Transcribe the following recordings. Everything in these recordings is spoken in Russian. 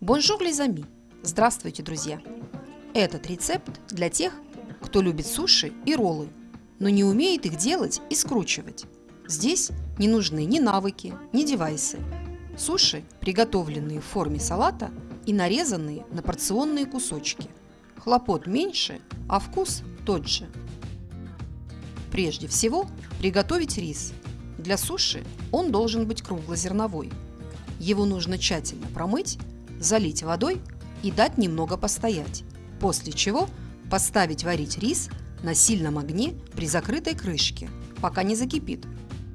Bonjour les amis! Здравствуйте, друзья! Этот рецепт для тех, кто любит суши и роллы, но не умеет их делать и скручивать. Здесь не нужны ни навыки, ни девайсы. Суши, приготовленные в форме салата и нарезанные на порционные кусочки. Хлопот меньше, а вкус тот же. Прежде всего приготовить рис. Для суши он должен быть круглозерновой. Его нужно тщательно промыть, залить водой и дать немного постоять, после чего поставить варить рис на сильном огне при закрытой крышке, пока не закипит,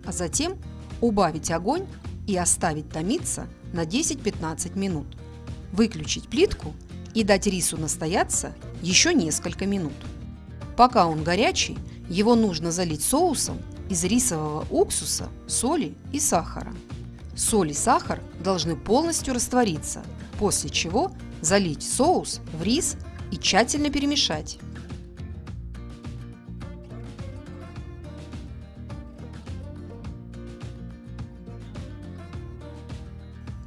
а затем убавить огонь и оставить томиться на 10-15 минут. Выключить плитку и дать рису настояться еще несколько минут. Пока он горячий, его нужно залить соусом из рисового уксуса, соли и сахара. Соль и сахар должны полностью раствориться, после чего залить соус в рис и тщательно перемешать.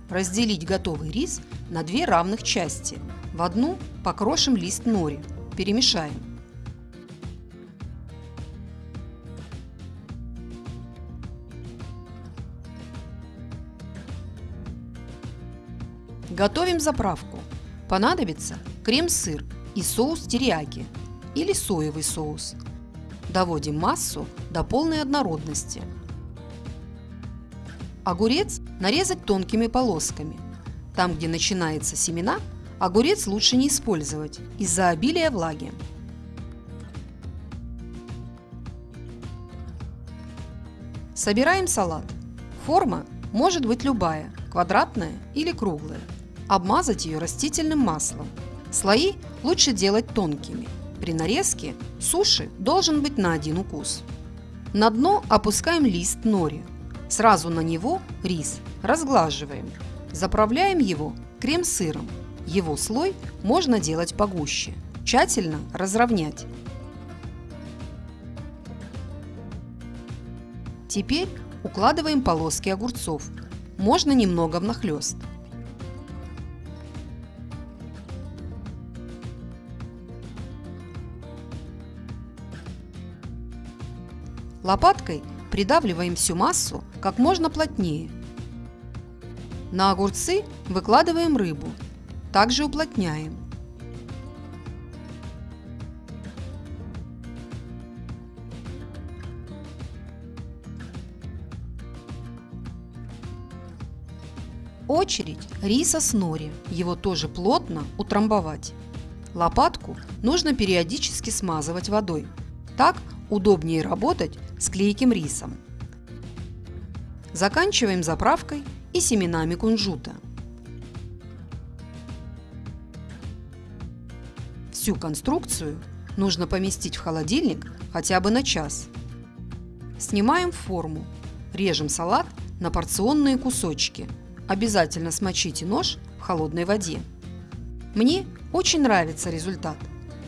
Разделить готовый рис на две равных части. В одну покрошим лист нори. Перемешаем. Готовим заправку. Понадобится крем-сыр и соус терияки или соевый соус. Доводим массу до полной однородности. Огурец нарезать тонкими полосками. Там, где начинается семена, огурец лучше не использовать из-за обилия влаги. Собираем салат. Форма может быть любая, квадратная или круглая. Обмазать ее растительным маслом. Слои лучше делать тонкими. При нарезке суши должен быть на один укус. На дно опускаем лист нори. Сразу на него рис. Разглаживаем. Заправляем его крем-сыром. Его слой можно делать погуще. Тщательно разровнять. Теперь укладываем полоски огурцов. Можно немного внахлёст. Лопаткой придавливаем всю массу как можно плотнее. На огурцы выкладываем рыбу. Также уплотняем. Очередь риса с нори. Его тоже плотно утрамбовать. Лопатку нужно периодически смазывать водой. Так удобнее работать с клейким рисом. Заканчиваем заправкой и семенами кунжута. Всю конструкцию нужно поместить в холодильник хотя бы на час. Снимаем форму, режем салат на порционные кусочки. Обязательно смочите нож в холодной воде. Мне очень нравится результат.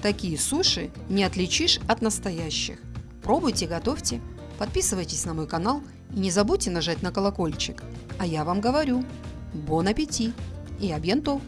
Такие суши не отличишь от настоящих. Пробуйте, готовьте, подписывайтесь на мой канал и не забудьте нажать на колокольчик. А я вам говорю, бон аппетит и абьянто!